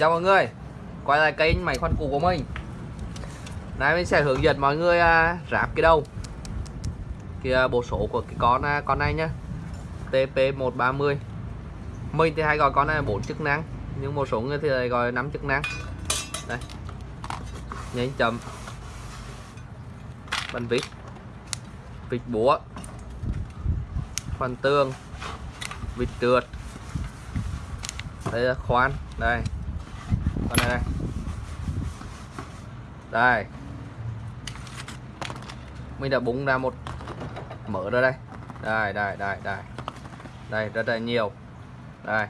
Chào mọi người. Quay lại kênh máy khoan cũ của mình. Nay mình sẽ hướng dẫn mọi người à, ráp cái đầu. Cái à, bộ số của cái con à, con này nhá. TP130 Mình thì hay gọi con này là 4 chức năng, Nhưng một số người thì lại gọi 5 chức năng. Đây. Nhánh chậm. Bánh vít. Vịt búa. Khoan tương Vịt trượt. Đây là khoan. Đây con này đây. Đây. Mình đã búng ra một mở ra đây. Đây đây đây đây. Đây rất là nhiều. Đây.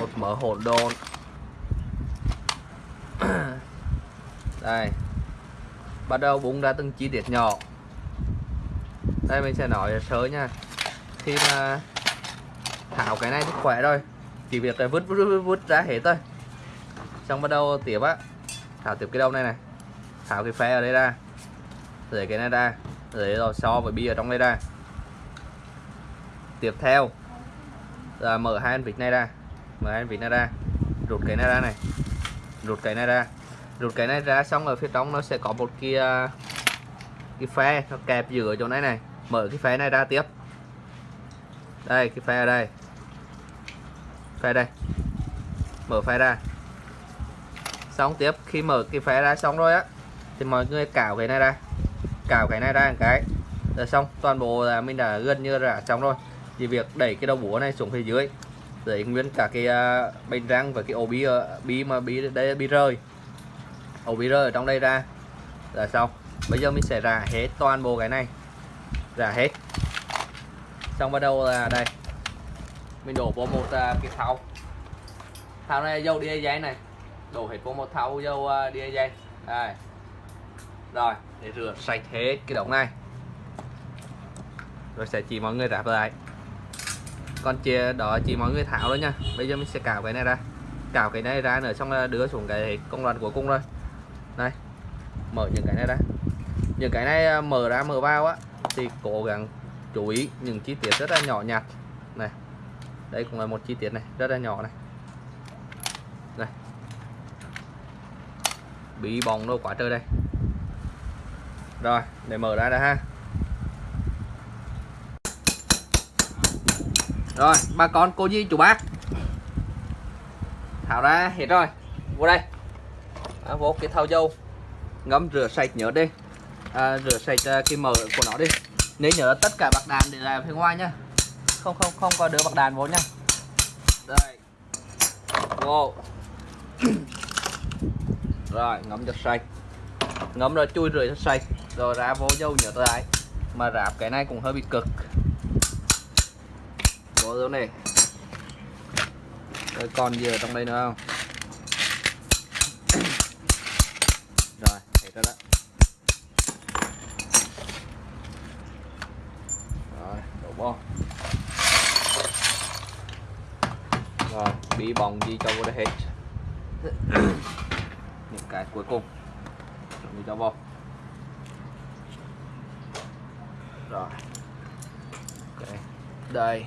Một mở hỗn độn. Đây. Bắt đầu búng ra từng chi tiết nhỏ. Đây mình sẽ nói sớ nha. Khi mà thảo cái này thì khỏe rồi. Chỉ việc là vứt vứt vứt, vứt ra hết thôi xong bắt đầu tiếp á. Thảo tiếp cái đầu này này. Thảo cái phe ở đây ra. Rồi cái này ra. Rồi rồi so với bia ở trong đây ra. Tiếp theo là mở hai vịt này ra. Mở hai vịt này ra. Rụt cái này ra này. Rụt cái này ra. Rụt cái này ra xong ở phía trong nó sẽ có một cái à, cái phe nó kẹp giữa chỗ này này. Mở cái phe này ra tiếp. Đây, cái phe ở đây. Phe đây. Mở phe ra xong tiếp. Khi mở cái phe ra xong rồi á thì mọi người cào cái này ra. Cào cái này ra một cái. Rồi xong toàn bộ là mình đã gần như là xong rồi. Chỉ việc đẩy cái đầu búa này xuống phía dưới để nguyên cả cái à, uh, bên răng và cái ổ bí uh, bí mà bí đây bí rơi ổ bí rơi ở trong đây ra. Là xong. Bây giờ mình sẽ rà hết toàn bộ cái này. Rà hết. Xong bắt đầu là đây. Mình đổ vào một uh, cái thau. Thau này dầu đi dây này đồ hết vô một thau dầu uh, đi dây đây. Rồi để rửa sạch hết cái đống này. Rồi sẽ chỉ mọi người ráp lại. Còn chia đó chỉ mọi người tháo đó nha. Bây giờ mình sẽ cào cái này ra. Cào cái này ra nữa xong là đưa xuống cái công đoạn cuối cùng rồi. Đây mở những cái này ra. Những cái này ờ, mở ra mở vào á thì cố gắng chú ý những chi tiết rất là nhỏ nhặt. Này đây cũng là một chi tiết này rất là nhỏ này. Bị bòn đâu quá trời đây. Rồi để mở ra đây ha. Rồi bà con cô dì chú bác. Tháo ra hết rồi. Vô đây. À, vô cái thau dâu. Ngâm rửa sạch nhớ đi. À, rửa sạch à, cái mở của nó đi. Nếu nhớ tất cả bạc đàn để làm phía ngoài nhá. Không không không có đưa bạc đàn vô nhá. Đây. Vô rồi ngấm cho sạch ngấm rồi chui rửa cho sạch rồi ra vô dâu nhớ lại mà ráp cái này cũng hơi bị cực. Vô dâu này. Rồi còn gì ở trong đây nữa không? Rồi hết rồi đó. Rồi đổ vô rồi bị bong gì cho vô đây hết cái cuối cùng. Mình cho vô rồi. Ok. Đây.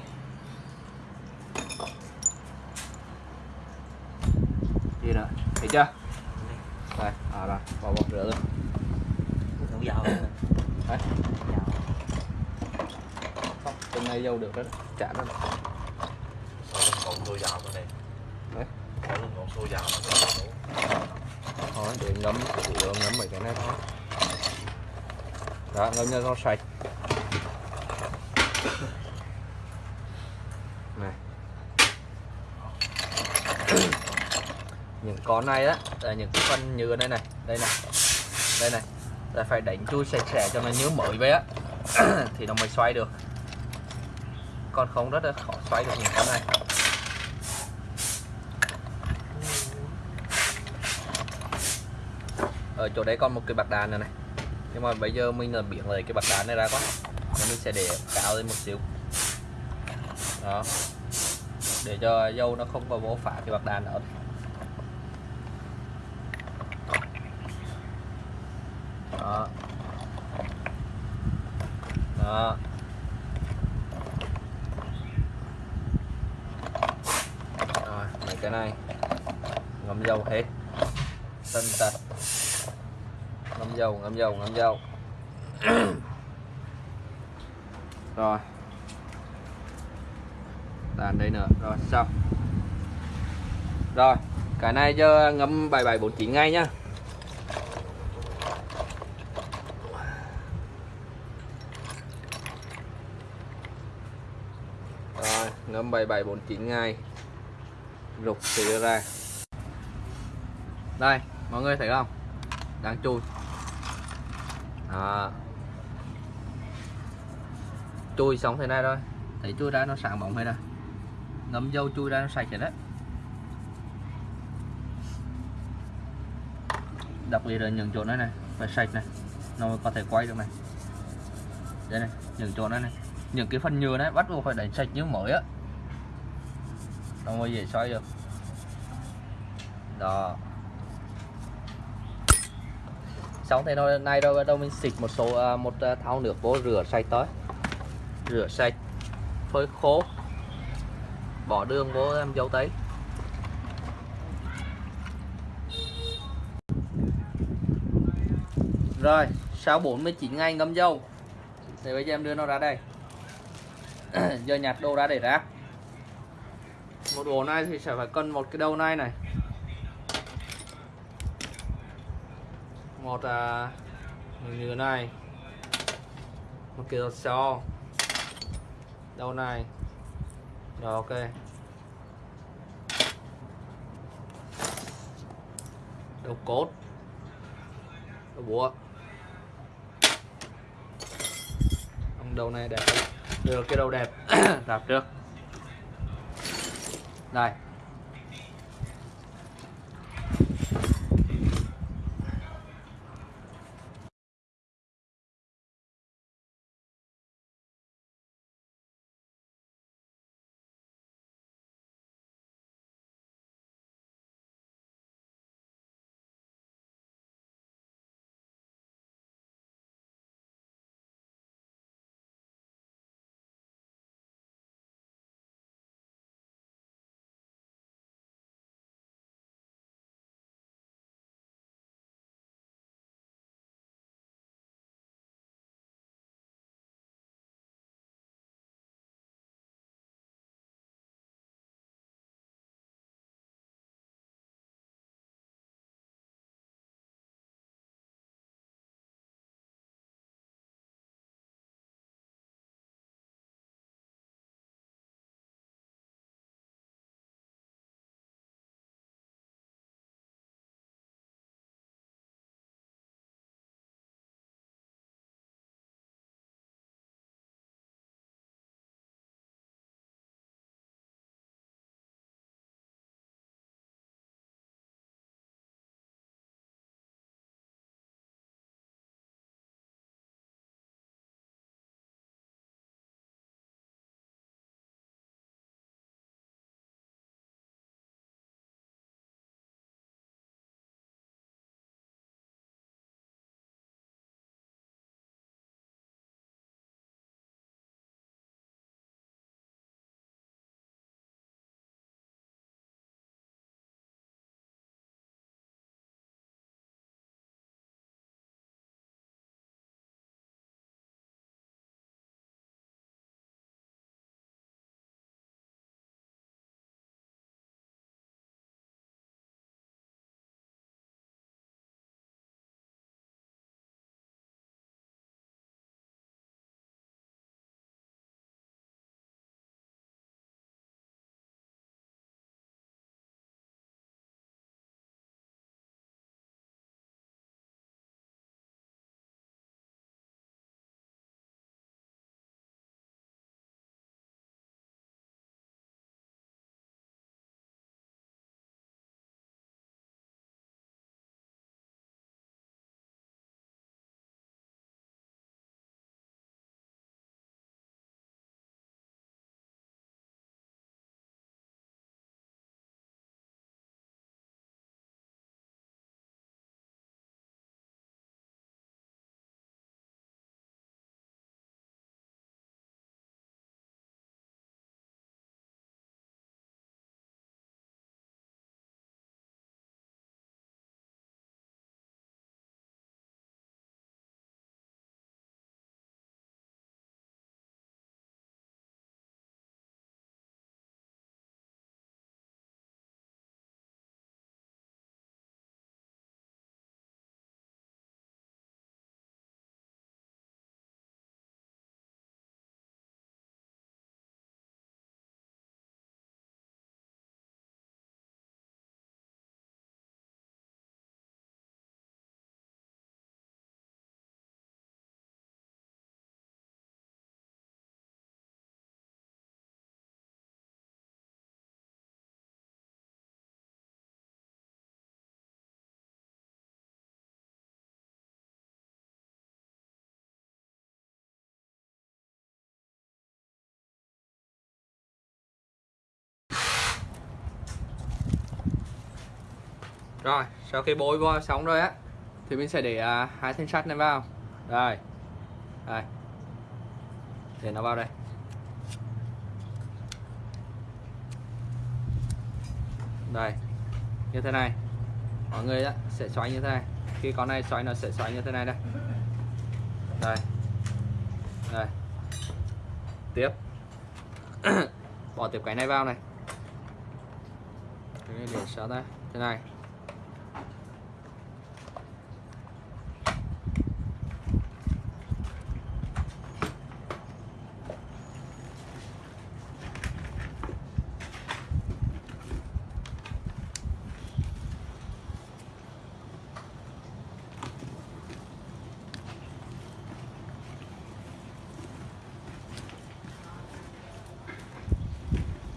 Gì nữa? Thấy chưa? Đây à rồi. Bỏ bỏ rửa luôn. Không dầu đấy. Dầu không từng này dâu được đó chả đó ngọn xôi dạo cái này Đấy. ngọn xôi dạo thôi để ngấm chủ yếu ngấm mấy cái này thôi. Đó ngấm cho nó sạch. Này. Những con này á là những cái phân nhựa đây này. Đây này. Đây này. Là phải đánh chui sạch sẽ cho nó nhớ mới vậy á. Thì nó mới xoay được. Còn không rất là khó xoay được những con này. Ở chỗ đấy còn một cái bạc đàn này này. Nhưng mà bây giờ mình là biển lấy cái bạc đàn này ra quá. Nên mình sẽ để cao lên một xíu. Đó. Để cho dâu nó không có bố phá cái bạc đàn nữa đó. Đó. Rồi mấy cái này. Ngâm dầu hết. Tân tật ngâm dầu ngâm dầu ngâm dầu. Rồi. Tàn đây nữa. Rồi, xong. Rồi, cái này cho ngâm 7749 ngay nhá. Rồi, ngâm 7749 ngay rục thì ra. Đây, mọi người thấy không? Đang chui đó. chui xong thế này thôi. Thấy chui ra nó sáng bóng hết rồi ngấm dâu chui ra nó sạch rồi đấy đặc biệt là những chỗ này này phải sạch này nó mới có thể quay được này. Đây này những chỗ này này những cái phần nhựa này bắt buộc phải đánh sạch như mới á. Nó mới dễ xoay được. Đó. Xong thế này, này rồi bắt đầu mình xịt một số à, một à, thao thau nước vô rửa sạch tới rửa sạch phơi khô bỏ đường vô em dấu tấy rồi sau 49 ngày ngâm dâu thì bây giờ em đưa nó ra đây. Giờ nhặt đồ ra để ra, một đồ này thì sẽ phải cần một cái đầu này này. Một à, như thế này. Một kiểu đầu xo đầu này? Rồi ok. Đầu cốt? Đầu búa? Ông đầu này đẹp. Được cái đầu đẹp. Đạp trước. Đây. Rồi sau khi bôi vô xong rồi á thì mình sẽ để uh, hai thanh sắt này vào. Đây đây. Để nó vào đây. Đây như thế này. Mọi người á, sẽ xoay như thế này. Khi con này xoay nó sẽ xoay như thế này đây. Đây. Đây. Tiếp. Bỏ tiếp cái này vào này. Cái này để sao đây thế này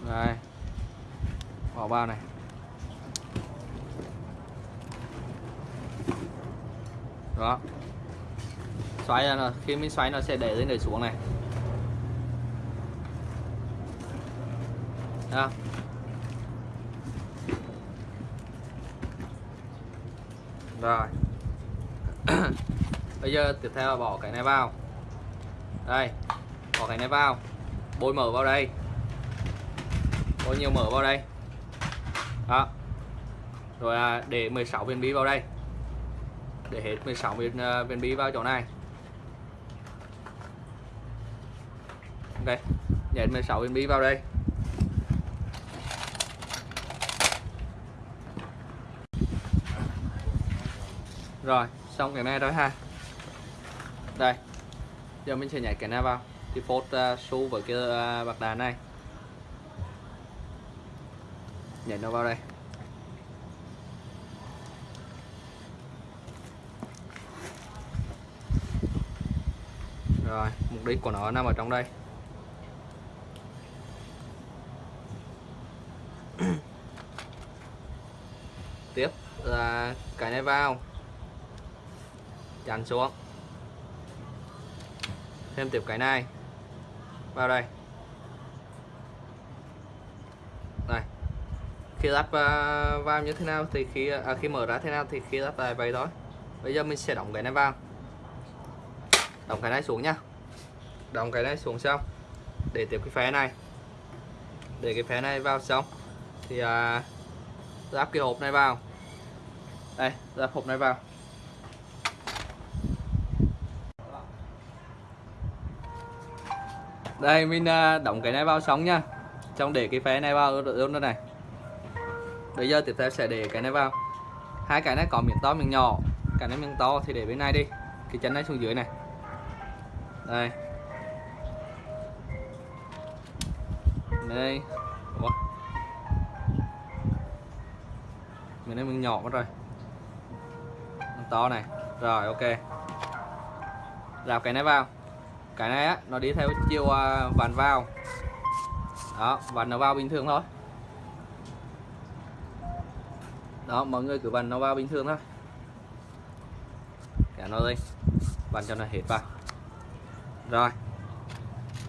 đây bỏ vào này đó xoay ra nó khi mình xoay nó sẽ để lên để xuống này. Đó. Rồi. Bây giờ tiếp theo là bỏ cái này vào. Đây bỏ cái này vào. Bôi mở vào đây. Bôi nhiều mở vào đây. Đó. Rồi à, để 16 viên bí vào đây. Để hết 16 viên, à, viên bí vào chỗ này. Đây. Nhện 16 inch vào đây. Rồi xong cái này rồi ha. Đây giờ mình sẽ nhảy cái này vào. Cái phốt à, uh, su với cái uh, bạc đá này. Nhảy nó vào đây. Rồi mục đích của nó nằm ở trong đây tiếp là cái này vào. Chắn xuống. Thêm tiếp cái này. Vào đây. Này, khi lắp à, vào như thế nào thì khi à, khi mở ra thế nào thì khi lắp lại vậy thôi. Bây giờ mình sẽ đóng cái này vào. Đóng cái này xuống nhá đóng cái này xuống xong. Để tiếp cái phé này. Để cái phé này vào xong. Thì à, lắp cái hộp này vào đây lắp hộp này vào. Đây, mình à, đóng cái này vào xong nha. Trong để cái phé này vào luôn đây này. Bây giờ tiếp theo sẽ để cái này vào. Hai cái này có miếng to, miếng nhỏ. Cái này miếng to thì để bên này đi. Cái chân này xuống dưới này. Đây. Đây. Ủa? miếng này miếng nhỏ mất rồi to này. Rồi ok. Rào cái này vào. Cái này á nó đi theo chiều à, vặn vào. Đó vặn nó vào bình thường thôi. Đó mọi người cứ vặn nó vào bình thường thôi. Kéo nó lên vặn cho nó hết vào. Rồi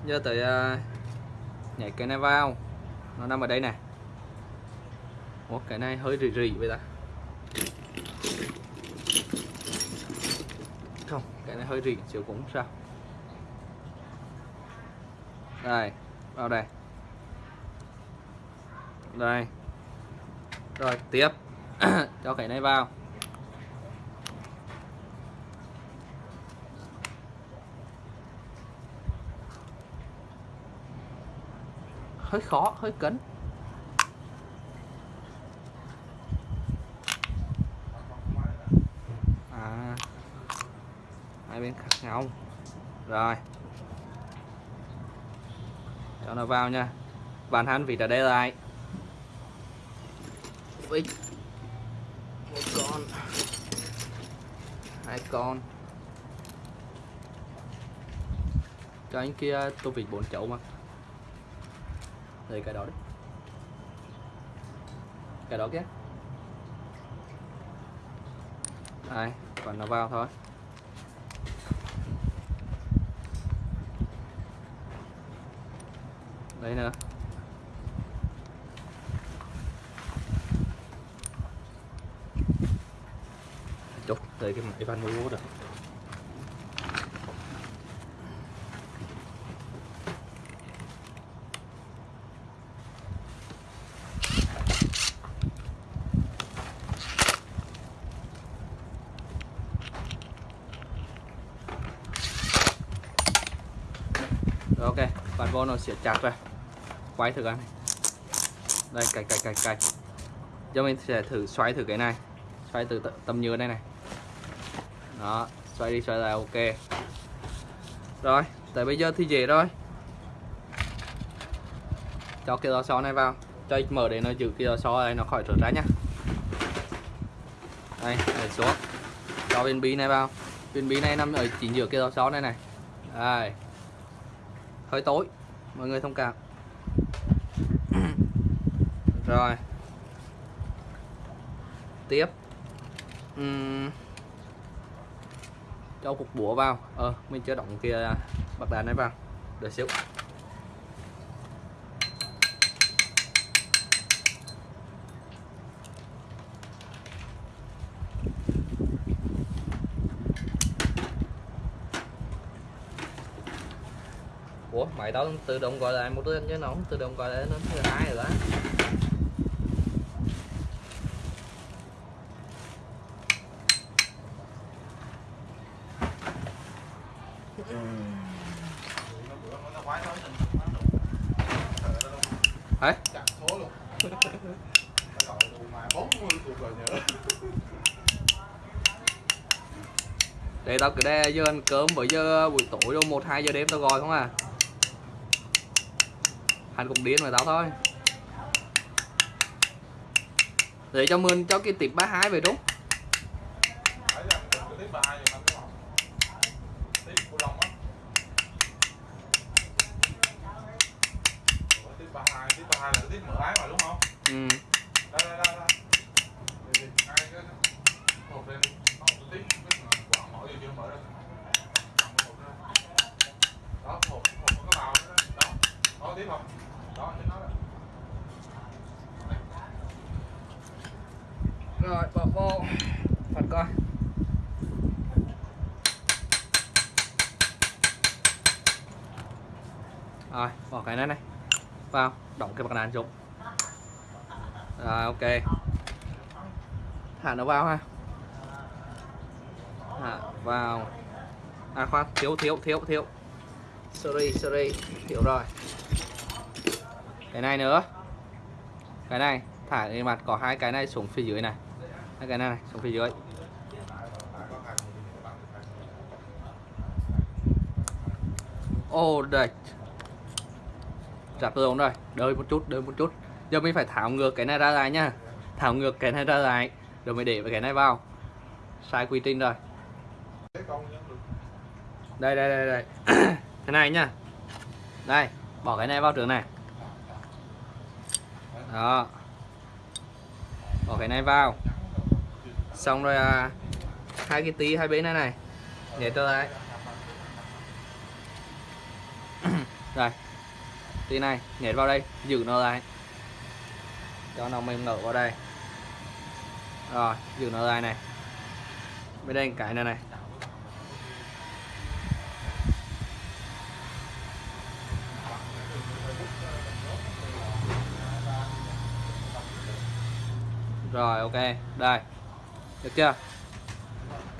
giờ tới uh, nhảy cái này vào. Nó nằm ở đây này. Ủa, cái này hơi rỉ rỉ vậy ta không cái này hơi rỉ chiều cũng sao. Đây vào đây. Đây. Rồi, tiếp. Cho cái này vào. Hơi khó, hơi cấn à xong rồi. Cho nó vào nha. Bàn hắn vịt ở đây lại Ui. một con. Hai con. Cho anh kia tô vịt bốn chậu mà. Đây, cái đó đấy. Cái đó kia. Đây còn nó vào thôi. Đây nữa tới cái máy van mua Rồi ok, bàn vô nó sẽ chặt ra Quay thử cái này. Đây, cạch cạch cạch cạch. Giờ mình sẽ thử xoay thử cái này. Xoay từ tầm nhựa đây này. Đó, xoay đi xoay lại ok. Rồi, tại bây giờ thì dễ rồi. Cho cái lò xo này vào. Cho mở để nó giữ cái lò xo này nó khỏi trượt ra nhá Đây, để xuống. Cho viên bí này vào. Viên bí này nằm ở chính giữa cái lò xo này này. Đây. Hơi tối mọi người thông cảm rồi. Tiếp. Uhm. cho cục búa vào. Ờ mình chưa động kia bạc đàn này vào. Đợi xíu. Ủa, mày đó tự động gọi lại một đứa chứ nó không tự động gọi lại nó thứ hai rồi đó Đấy, chặt số luôn Phải gọi là mà 40 cuộc rồi nhớ để giờ ăn cơm bởi giờ ờ, buổi tối đâu, một, hai giờ đêm tao gọi không à? Hắn cũng điên mà tao thôi. Để cho mình cho cái tip 32 về đúng Phải ra mình cái tiếp 32 giờ đúng không Tiếp của Long á Ủa, Tiếp 32, tiếp 32 là cái tiếp mở ái mà đúng không? ừ. Đây đây đây đây Đi đi, hai cái Một lên đi Không, tôi tiếp cái mà quả mở vô chưa mở ra Cầm cái hộp ra. Đó, hộp, hộp có cái màu đó Đó, đó tiếp không? Đó, như nó đó rồi, bỏ vô. Phần coi. Rồi, bỏ cái này này vào đóng cái bạc đàn xuống. Rồi, ok. Thả nó vào ha. Thả vào. À khoan, thiếu thiếu thiếu thiếu. Sorry sorry thiếu rồi. Cái này nữa. Cái này, thả lên mặt, có hai cái này xuống phía dưới này cái này, này xuống phía dưới. Ô đây. Chặt rồi rồi đợi một chút đợi một chút. Giờ mình phải tháo ngược cái này ra lại nhá tháo ngược cái này ra lại rồi mới để cái này vào. Sai quy trình rồi. Đây đây đây đây. Cái này nhá đây bỏ cái này vào trường này. Đó. Bỏ cái này vào xong rồi à, hai cái tí hai bên này này. Để tôi lại. Rồi tí này nhét vào đây giữ nó lại. Cho nó mềm nở vào đây. Rồi giữ nó lại này. Bên đây cái này này. Rồi ok. Đây được chưa?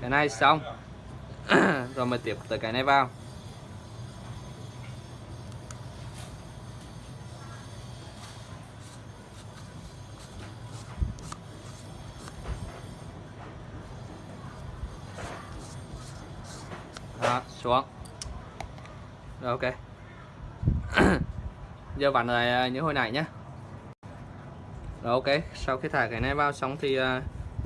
Cái này xong. Rồi mình tiếp tới cái này vào. Đó xuống. Rồi ok. Giờ bạn lại à, như hồi nãy nhé rồi ok. Sau khi thả cái này vào xong thì uh,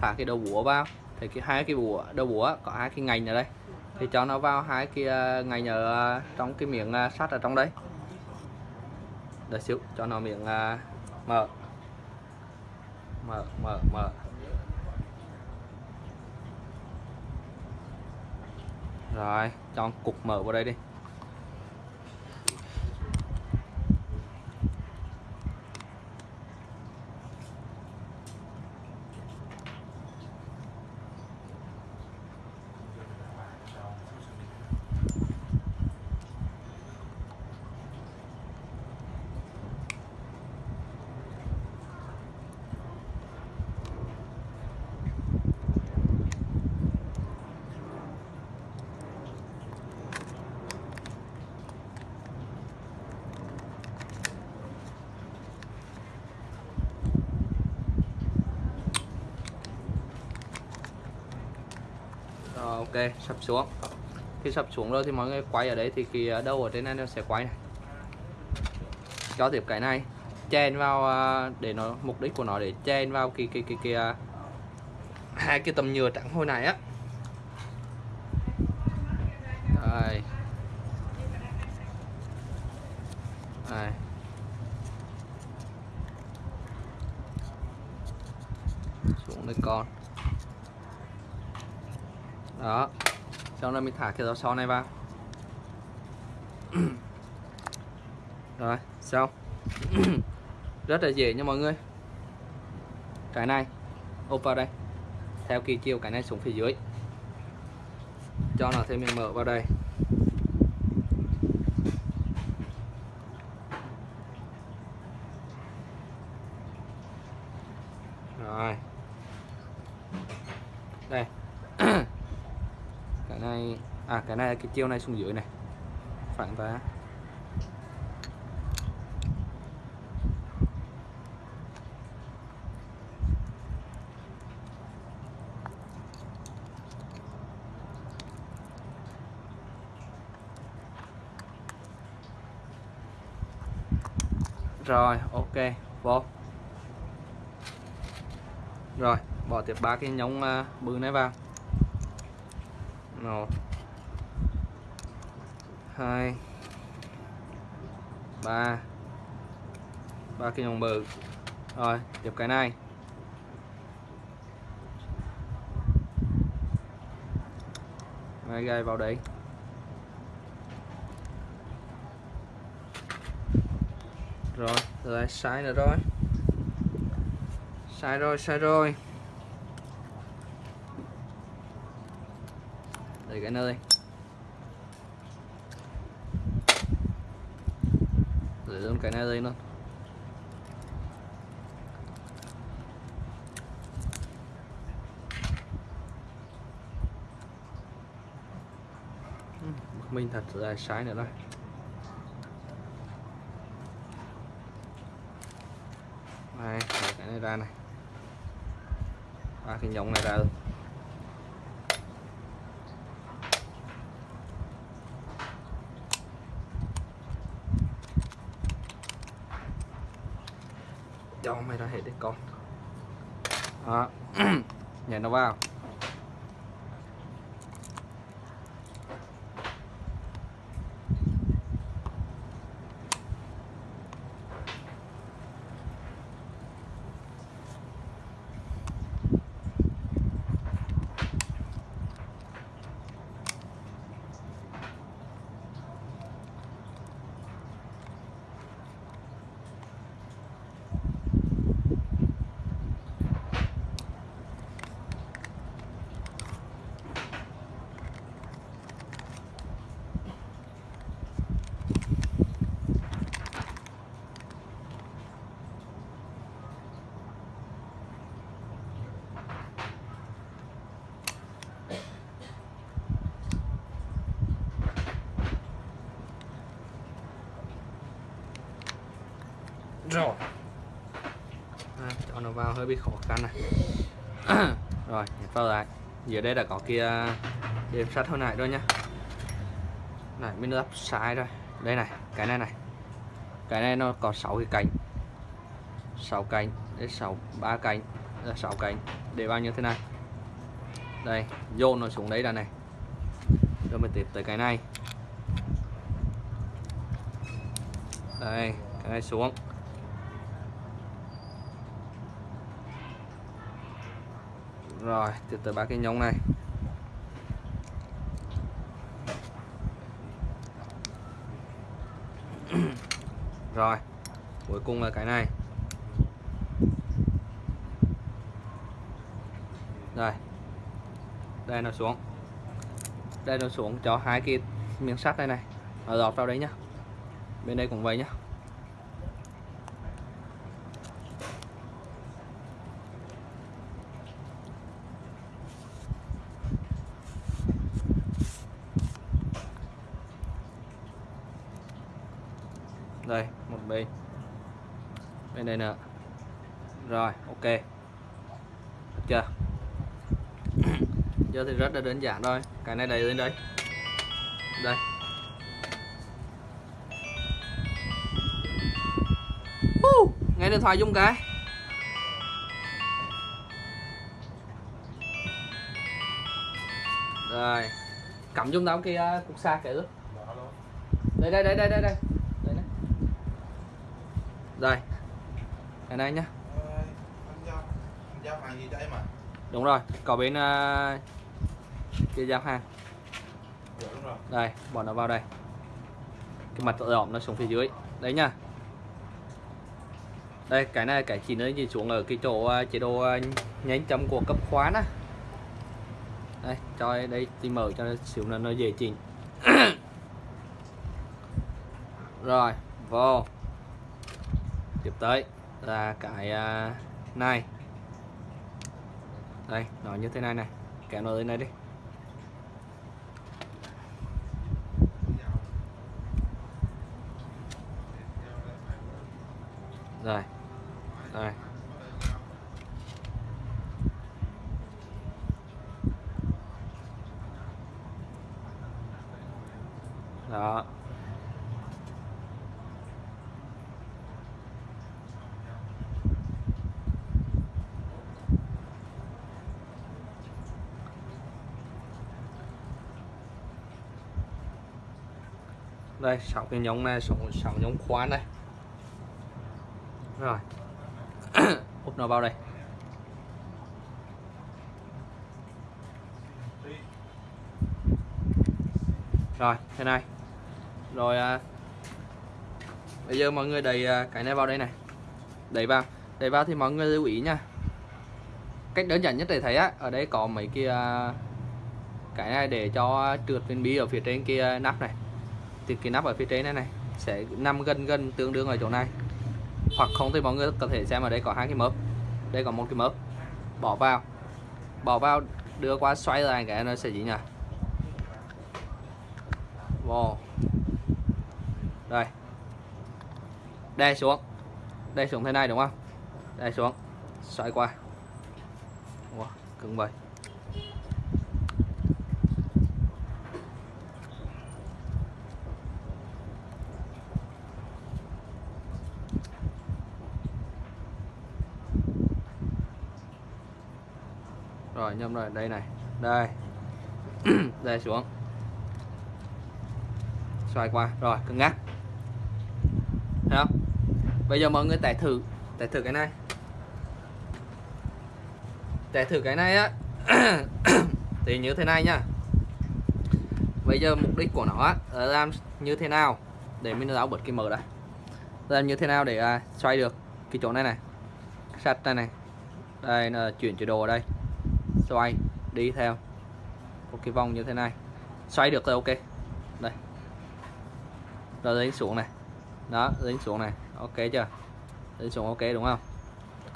thả cái đầu búa vào. Thì cái hai cái búa, đầu búa có hai cái ngành ở đây. Thì cho nó vào hai cái à, ngành ở à, trong cái miệng à, sắt ở trong đấy đợi xíu, cho nó miệng mở. Mở mở mở. Rồi, cho cục mở vào đây đi. Ok, sập xuống. Khi sập xuống rồi thì mọi người quay ở đấy thì cái ờ, đâu đầu ở trên này nó sẽ quay này. Cho tiếp cái này. Chèn vào ờ, để nó, mục đích của nó để chèn vào cái cái cái cái ờ, hai cái tầm nhựa trắng hồi này á đây đây xuống đây con đó sau đó mình thả cái rau son này vào. Rồi, xong. Rất là dễ nha mọi người. Cái này, ốp vào đây. Theo kỳ chiều, cái này xuống phía dưới. Cho nó thêm mình mở vào đây rồi đây cái này à cái này cái chiều này xuống dưới này. Phản ra rồi ok vô. Rồi bỏ tiếp ba cái nhông uh, à, bự này vào. Một hai ba ba cái nhông bự rồi chụp cái này. Đây, gai vào đấy. Rồi lại sai nữa rồi. Sai rồi sai rồi. Để cái nơi. Luôn cái này đây luôn ừ, mình thật dài sai nữa đây đây cái này ra này. Ba cái nhông này ra rồi cho mày ra hết đi con. Đó. Nhảy nó vào. Rồi. À, cho nó vào hơi bị khó khăn này. Rồi vào lại. Giờ đây đã có kia đệm sắt hồi nãy rồi nhá. Này mình lắp sai rồi. Đây này cái này này. Cái này nó có 6 cái cánh. 6 cánh đến 6 3 cánh là 6 cánh. Để bao nhiêu thế này. Đây dồn nó xuống đấy là này. Rồi mình tiếp tới cái này. Đây cái này xuống. Rồi, từ từ ba cái nhông này. Rồi, cuối cùng là cái này. Rồi đây nó xuống. Đây nó xuống cho hai cái miếng sắt đây này. Nó lọt vào đấy nhá. Bên đây cũng vậy nhá đây một bên đây này nữa rồi ok. Được chưa? Giờ thì rất là đơn giản thôi. Cái này đầy lên đây. Đây. Uh, nghe điện thoại dung cái. Rồi. Cắm dung tao kia cục xa cái ướt đây đây đây đây đây đây. Đây này. rồi cái này nhá. Đúng rồi có bên uh, kia giao hàng. Đây bỏ nó vào đây. Cái mặt đỏm nó xuống phía dưới. Đấy nha đây cái này cái chỉ nó gì xuống ở cái chỗ ờ, chế độ ờ, nhánh chấm của cấp khoán á. Đây cho đây thì mở cho nó xíu là nó dễ chỉnh. Rồi vô. Tiếp tới là cái à, này. Đây nó như thế này này. Kéo nó lên đây đi rồi rồi đó đây sáu cái nhông à, này sáu sáu nhông khoan này rồi. Úp nó vào đây. Rồi thế này. Rồi à, bây giờ mọi người đẩy à, cái này vào đây này. Đẩy vào. Đẩy vào thì mọi người lưu ý nha. Cách đơn giản nhất để thấy á ở đây có mấy kia à, cái này để cho trượt viên bi ở phía trên kia nắp này thì cái nắp ở phía trên này này sẽ nằm gần gần tương đương ở chỗ này. Hoặc không thì mọi người có thể xem ở đây có hai cái mớp. Đây có một cái mớp. Bỏ vào. Bỏ vào đưa qua xoay lại cái nó sẽ gì nhỉ? Wow. Đây. Đè xuống. Đè xuống thế này đúng không? Đè xuống. Xoay qua. Wow, cứng vậy. Rồi nhâm rồi đây này. Đây. Đây xuống. Xoay qua. Rồi cứng ngắc thấy không? Bây giờ mọi người tải thử tải thử cái này. Tải thử cái này á. Thì như thế này nhá bây giờ mục đích của nó á là làm như thế nào để mình giáo bật cái mở đây làm như thế nào để à, xoay được cái chỗ này này. Sạch này này. Đây là chuyển chế độ ở đây xoay, đi theo. Một cái vòng như thế này. Xoay được rồi, ok. Đây. Rồi dính xuống này. Đó dính xuống này. Ok chưa? Dính xuống, ok, đúng không?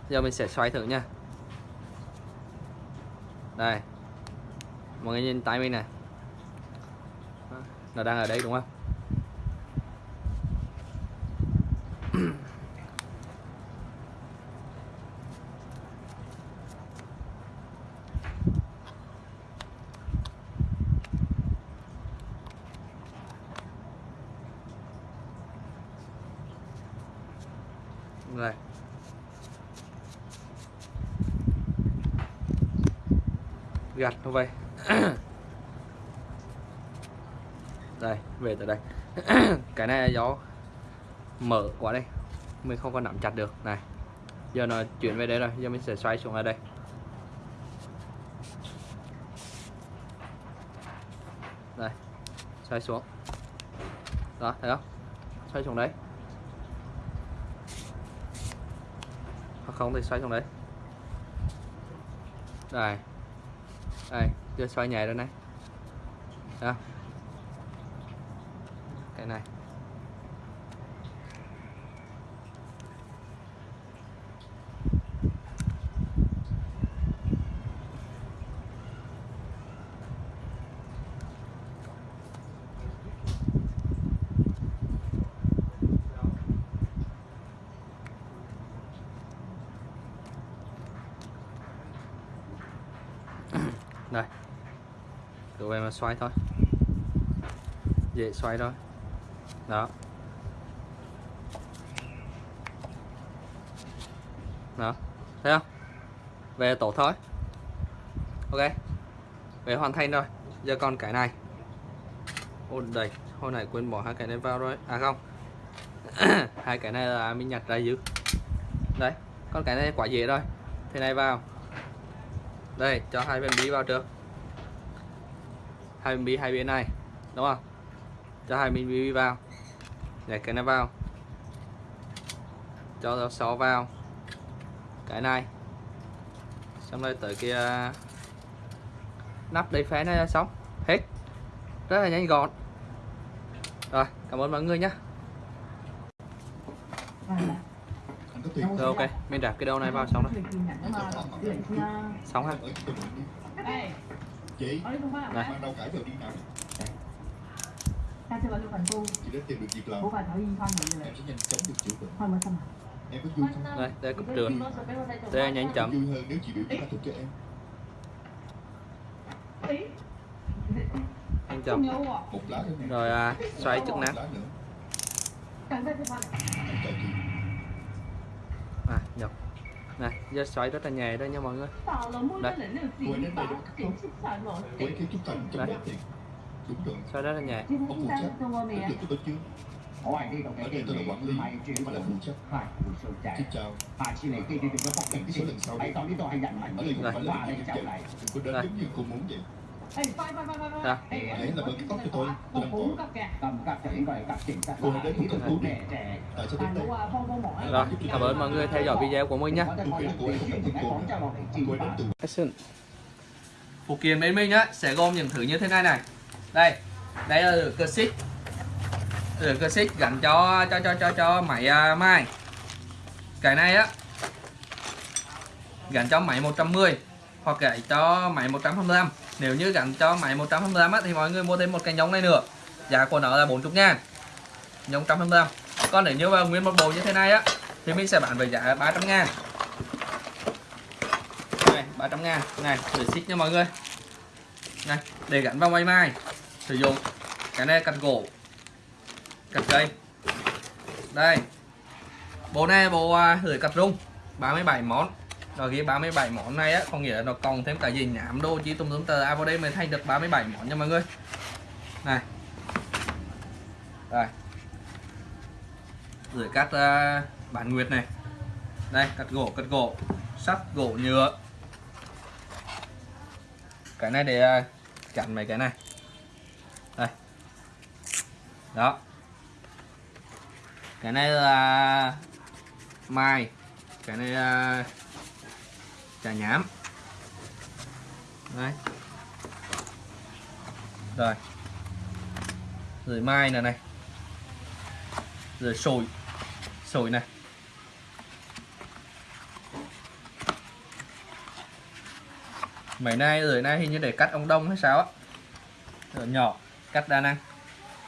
Giờ mình sẽ xoay thử nha. Đây. Mọi người nhìn tay mình này. Nó đang ở đây, đúng không rồi gạt vậy đây, về từ đây. Cái này gió mở quá đây. Mình không có nắm chặt được. Này, giờ nó chuyển về đây rồi. Giờ mình sẽ xoay xuống ở đây. Đây, xoay xuống. Đó, thấy không? Xoay xuống đấy. Hoặc không thì xoay xuống đấy. Đây chưa xoay nhẹ rồi này xoay thôi. Dễ xoay thôi. Đó. Đó. Thấy không? Về tổ thôi. Ok. Về hoàn thành rồi. Giờ còn cái này. Ôi đầy, hồi nãy quên bỏ hai cái này vào rồi. À không. Hai cái này là mình nhặt ra dữ đấy con cái này quá dễ rồi. Thế này vào. Đây cho hai bên bí vào trước hai bí hai bên này đúng không? Cho hai bên bí vào. Để cái này vào. Cho xó vào. Cái này. Xong rồi tới kia nắp đầy phé này là xong. Hết. Rất là nhanh gọn. Rồi cảm ơn mọi người nhé rồi ok. Mình đạp cái đầu này vào xong rồi. Xong ha chị. Này. mang đâu cải rồi đi nào. Ta sẽ vào lưu phần tu chị đã tìm được việc làm. Thảo yên em sẽ nhanh chóng được chữa bệnh. Xong em có vui không? đây đây cục trường. đây nhanh chậm vui hơn nếu chị biểu diễn thuật cho em. Nhanh chậm rồi à, xoay chức năng à nhập này da xoài rất là nhẹ đây nha mọi người. Đây. đây xoài rất là nhẹ ngoài đi tôi là quản lý mà là phụ trách. Xin chào. Hãy sau đi. Tôi hãy dành mạnh ở đây không phải là chào lại. Đừng có giống như cô muốn vậy. Sao? Là với cái tóc của tôi, tôi đang có Tôi đến một cần cú để Tại cho tôi đây Rồi, cảm ơn mọi người theo dõi video của mình nhé Action Phụ kiện bên mình á, sẽ gồm những thứ như thế này này Đây, đây là cơ xích Lửa cơ xích gắn cho cho cho cho cho máy uh, mai Cái này á Gắn cho máy 110 Hoặc gãy cho máy 125 nếu như gắn cho máy 125 á, thì mọi người mua thêm một cái nhông này nữa. Giá của nó là 40 ngàn. Nhông 125 còn nếu như nguyên một bộ như thế này á thì mình sẽ bán với giá 300 ngàn. Này 300 ngàn. Này để xích nha mọi người. Này để gắn vào máy mai. Sử dụng cái này cắt gỗ cắt cây. Đây bộ này bộ à, lưỡi cắt rung 37 món rồi ghi 37 món này á có nghĩa là nó còn thêm cả gì nhảm đô chỉ tùm tùm tờ. À vào đây mới thành được 37 món nha mọi người. Này. Đây. Gửi cắt à, uh, bản nguyệt này. Đây cắt gỗ cắt gỗ. Sắt gỗ nhựa. Cái này để à, chặn mấy cái này. Đây. Đó. Cái này là mai. Cái này là trà nhám đấy, rồi. Rồi mai này này. Rồi sồi. Sồi này. Mấy nay rồi nay hình như để cắt ông đông hay sao á. Rồi nhỏ cắt đa năng.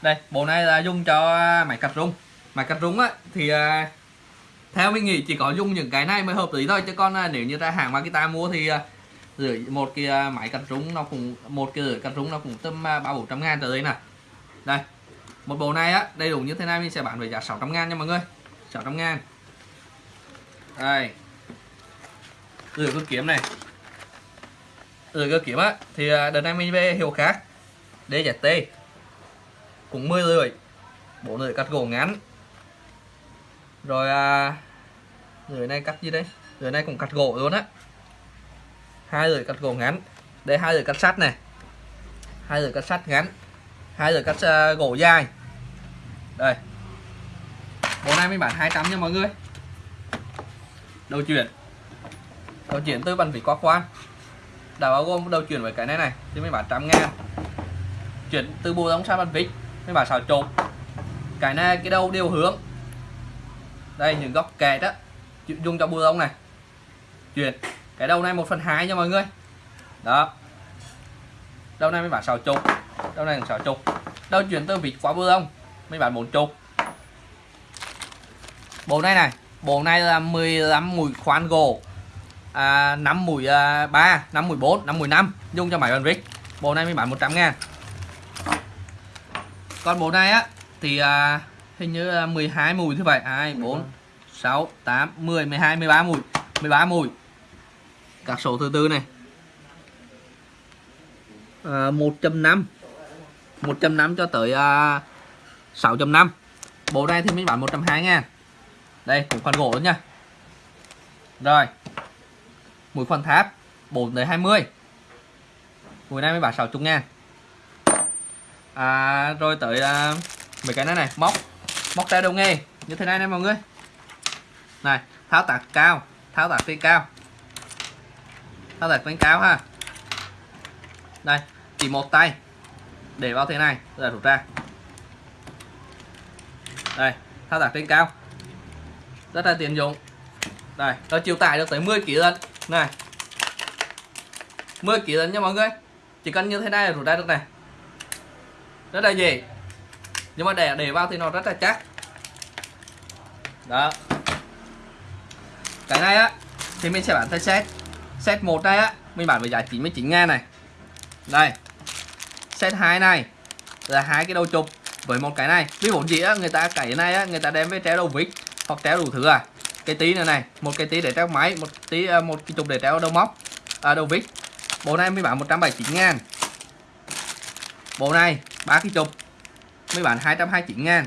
Đây bộ này là dùng cho máy cắt rung. Máy cắt rung á thì à, theo mình nghĩ chỉ có dùng những cái này mới hợp lý thôi, chứ còn à, nếu như ra hàng Makita mua thì à, rưỡi một cái à, máy cắt rúng nó cũng, một cái rưỡi cắt rúng nó cũng tầm ba bốn trăm ngàn tới đây nè đây, một bộ này á, đầy đủ như thế này mình sẽ bán với giá 600 ngàn nha mọi người. 600 ngàn. Đây. Rửa cơ kiếm này. Rửa cơ kiếm á, thì đợt này mình về hiệu khác DZT cũng 10 lưỡi bộ lưỡi cắt gỗ ngắn rồi à, lưỡi này cắt gì đây? Lưỡi này cũng cắt gỗ luôn á. Hai lưỡi cắt gỗ ngắn. Đây hai lưỡi cắt sắt này. Hai lưỡi cắt sắt ngắn. Hai lưỡi cắt uh, gỗ dài. Đây. Bộ này mình bán 200 nha mọi người. Đầu chuyển. Đầu chuyển từ bàn vỉ qua khoan đã bao gồm đầu chuyển với cái này này thì mình bán trăm ngàn. Chuyển từ bù đóng sang bàn vít mình bán xào trộn cái này cái đầu đều hướng đây những góc kẹt đó dùng cho bùa lông này. Chuyển. Cái đầu này một phần hai nha mọi người. Đó. Đầu này mới bán xào chục. Đầu này xào chục. Đầu chuyển từ vịt qua bù lông mới bán bốn chục. Bộ này này bộ này là 15 mũi khoan gỗ. À, 5 mũi à, 3 5 mũi 4 5 mũi 5 dùng cho máy bàn vít bộ này mới bán 100 ngàn. Còn bộ này á thì à, hình như là 12 mùi như vậy 2 4 6 8 10 12 13 mùi. 13 mùi. Các số thứ tư này. À, 1.5 1.5 cho tới à, 6.5 bộ này thì mình bán 120 ngàn. Đây cũng phần gỗ nữa nha. Rồi. Mũi phần tháp 4 tới 20 mũi này mới bán 60 ngàn. À, rồi tới à, mấy cái này này. Móc móc tay đầu nghề, như thế này nè mọi người. Này tháo tạc cao tháo tạc trên cao. Tháo tạc trên cao ha. Đây chỉ một tay, để vào thế này rồi rút ra. Đây thao tác trên cao. Rất là tiện dụng. Đây nó chịu tải được tới 10 kg lần này 10 kg lần nha mọi người. Chỉ cần như thế này là rút ra được này. Rất là dễ nhưng mà để để vào thì nó rất là chắc. Đó. Cái này á thì mình sẽ bán theo set. Set một này á mình bán với giá 99 ngàn này. Đây. Set 2 này là hai cái đầu chụp với một cái này. Ví dụ gì á người ta cái này á người ta đem với treo đầu vít hoặc treo đủ thứ à. Cái tí này này một cái tí để treo máy một tí à, một cái chụp để treo đầu móc à, đầu vít. Bộ này mới bán 179 ngàn. Bộ này ba cái chụp mới bán 229 ngàn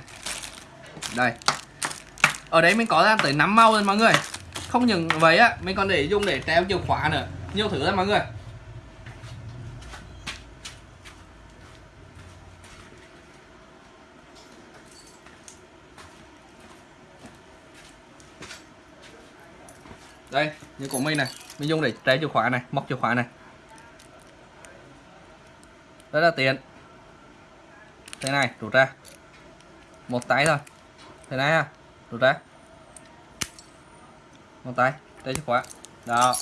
đây. Ở đấy mình có ra tới 5 màu rồi mọi người. Không những vậy á, mình còn để dùng để treo chìa khóa nữa. Nhiều thứ lắm mọi người. Đây, như của mình này. Mình dùng để treo chìa khóa này, móc chìa khóa này. Rất là tiện thế này rút ra. Một tay thôi. Thế này ha rút ra. Một tay treo chìa khóa. Đó.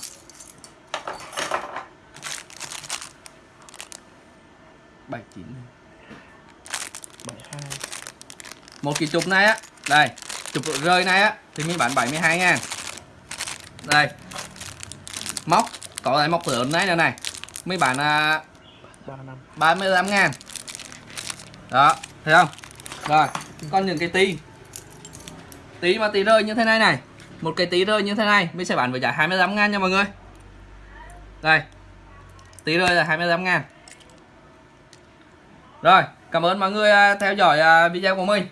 Bảy chín. Bảy hai. Một cái chụp này á. Đây chụp rơi này á thì mình bán 72 ngàn. Đây. Móc có lại móc lớn này này này. Mấy bạn à, 35 ngàn đó, thấy không? Rồi, con những cái tí. Tí mà tí rơi như thế này này. Một cái tí rơi như thế này, mình sẽ bán với giá 25 ngàn nha mọi người. Đây, tí rơi là 25 ngàn. Rồi, cảm ơn mọi người à, theo dõi à, video của mình.